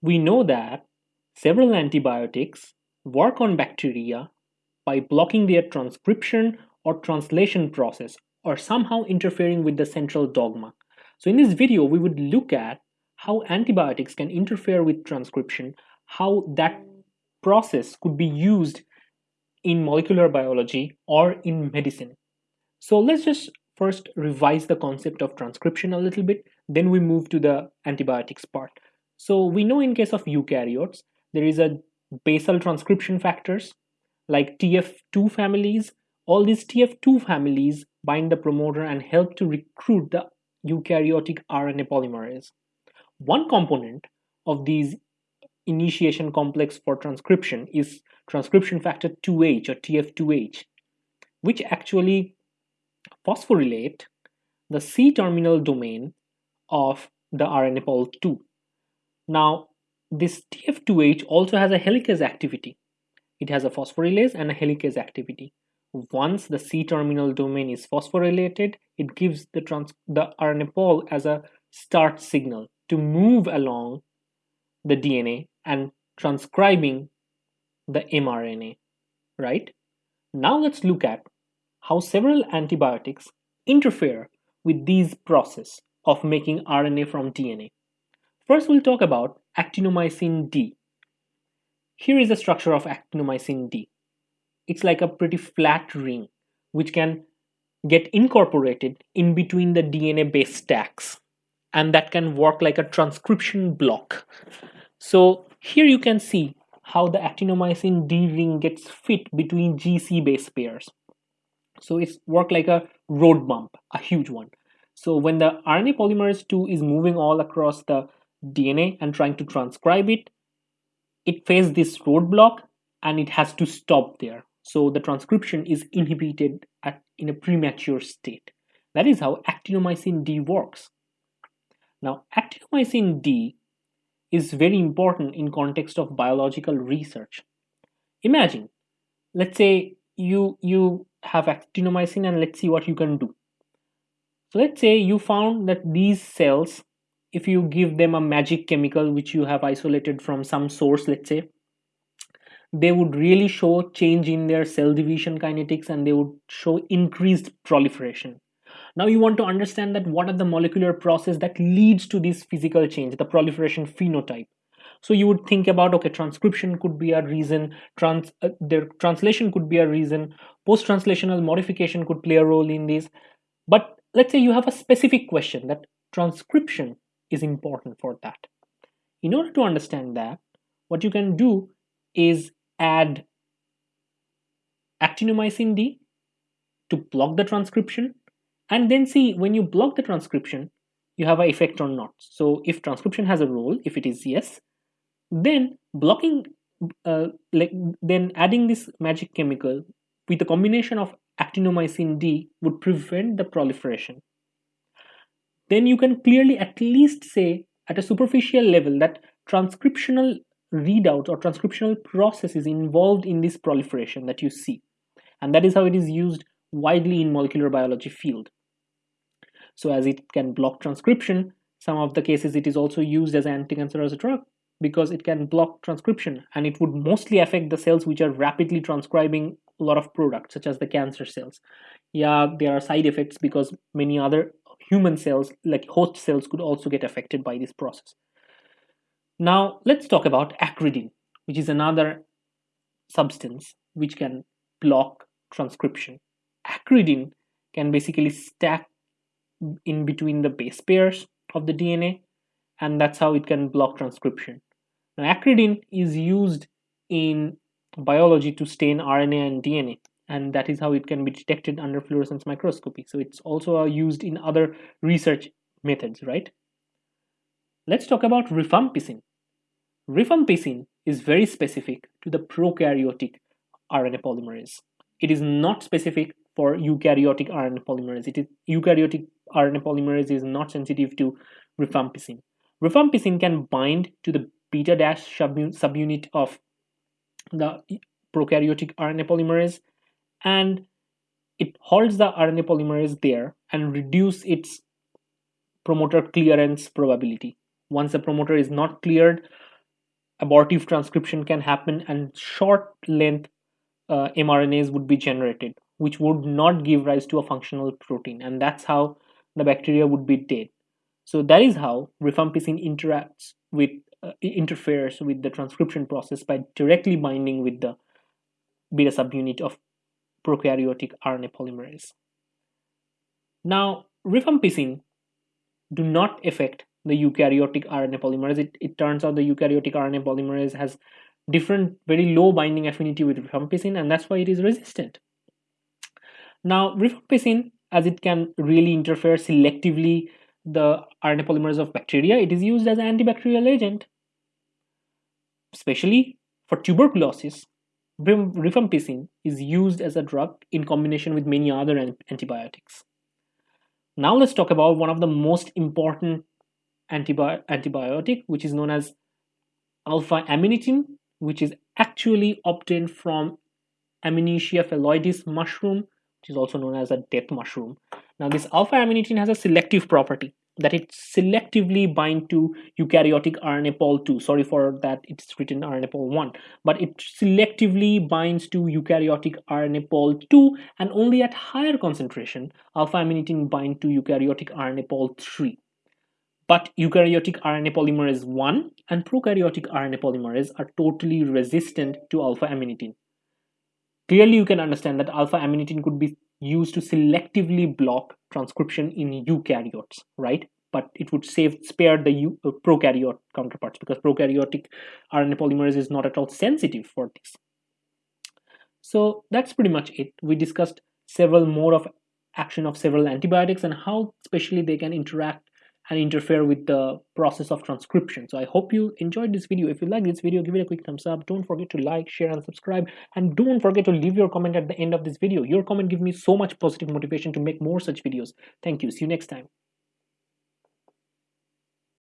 We know that several antibiotics work on bacteria by blocking their transcription or translation process or somehow interfering with the central dogma. So in this video, we would look at how antibiotics can interfere with transcription, how that process could be used in molecular biology or in medicine. So let's just first revise the concept of transcription a little bit, then we move to the antibiotics part. So we know in case of eukaryotes, there is a basal transcription factors like TF2 families. All these TF2 families bind the promoter and help to recruit the eukaryotic RNA polymerase. One component of these initiation complex for transcription is transcription factor 2H or TF2H, which actually phosphorylate the C-terminal domain of the RNA pol 2. Now, this TF2H also has a helicase activity. It has a phosphorylase and a helicase activity. Once the C-terminal domain is phosphorylated, it gives the, the RNA pol as a start signal to move along the DNA and transcribing the mRNA, right? Now let's look at how several antibiotics interfere with these process of making RNA from DNA. First, we'll talk about actinomycin D. Here is the structure of actinomycin D. It's like a pretty flat ring which can get incorporated in between the DNA base stacks and that can work like a transcription block. So here you can see how the actinomycin D ring gets fit between GC base pairs. So it's work like a road bump, a huge one. So when the RNA polymerase 2 is moving all across the DNA and trying to transcribe it, it faces this roadblock and it has to stop there. So the transcription is inhibited at, in a premature state. That is how actinomycin D works. Now, actinomycin D is very important in context of biological research. Imagine, let's say you you have actinomycin and let's see what you can do. So let's say you found that these cells, if you give them a magic chemical which you have isolated from some source, let's say, they would really show change in their cell division kinetics and they would show increased proliferation. Now you want to understand that what are the molecular process that leads to this physical change, the proliferation phenotype. So you would think about, okay, transcription could be a reason, trans, uh, their translation could be a reason, post-translational modification could play a role in this. But let's say you have a specific question that transcription is important for that. In order to understand that, what you can do is add actinomycin D to block the transcription and then see when you block the transcription you have an effect or not so if transcription has a role if it is yes then blocking uh, like then adding this magic chemical with a combination of actinomycin D would prevent the proliferation then you can clearly at least say at a superficial level that transcriptional readout or transcriptional process is involved in this proliferation that you see and that is how it is used widely in molecular biology field so as it can block transcription, some of the cases it is also used as an anti-cancerous drug because it can block transcription and it would mostly affect the cells which are rapidly transcribing a lot of products such as the cancer cells. Yeah, there are side effects because many other human cells like host cells could also get affected by this process. Now let's talk about acridine, which is another substance which can block transcription. Acridine can basically stack in between the base pairs of the DNA and that's how it can block transcription. Now acridine is used in biology to stain RNA and DNA and that is how it can be detected under fluorescence microscopy. So it's also uh, used in other research methods, right? Let's talk about rifampicin. Rifampicin is very specific to the prokaryotic RNA polymerase. It is not specific for eukaryotic RNA polymerase. It is eukaryotic RNA polymerase is not sensitive to rifampicin. Rifampicin can bind to the beta dash subunit of the prokaryotic RNA polymerase and it holds the RNA polymerase there and reduce its promoter clearance probability. Once the promoter is not cleared, abortive transcription can happen and short length uh, mRNAs would be generated, which would not give rise to a functional protein, and that's how the bacteria would be dead. So that is how rifampicin interacts with uh, interferes with the transcription process by directly binding with the beta subunit of prokaryotic RNA polymerase. Now, rifampicin do not affect the eukaryotic RNA polymerase. It, it turns out the eukaryotic RNA polymerase has different, very low binding affinity with rifampicin, and that's why it is resistant. Now, rifampicin, as it can really interfere selectively the RNA polymerase of bacteria, it is used as an antibacterial agent, especially for tuberculosis. Rifampicin is used as a drug in combination with many other antibiotics. Now let's talk about one of the most important antibi antibiotic, which is known as alpha amanitin, which is actually obtained from Amanita phalloides mushroom, which is also known as a death mushroom. Now this alpha amanitin has a selective property that it selectively bind to eukaryotic RNA pol 2. Sorry for that it's written RNA pol 1, but it selectively binds to eukaryotic RNA pol 2 and only at higher concentration alpha amanitin bind to eukaryotic RNA pol 3. But eukaryotic RNA polymerase 1 and prokaryotic RNA polymerase are totally resistant to alpha amanitin. Clearly, you can understand that alpha amanitin could be used to selectively block transcription in eukaryotes, right? But it would save spare the uh, prokaryote counterparts because prokaryotic RNA polymerase is not at all sensitive for this. So that's pretty much it. We discussed several more of action of several antibiotics and how especially they can interact and interfere with the process of transcription. So I hope you enjoyed this video. If you like this video, give it a quick thumbs up. Don't forget to like, share, and subscribe. And don't forget to leave your comment at the end of this video. Your comment gives me so much positive motivation to make more such videos. Thank you. See you next time.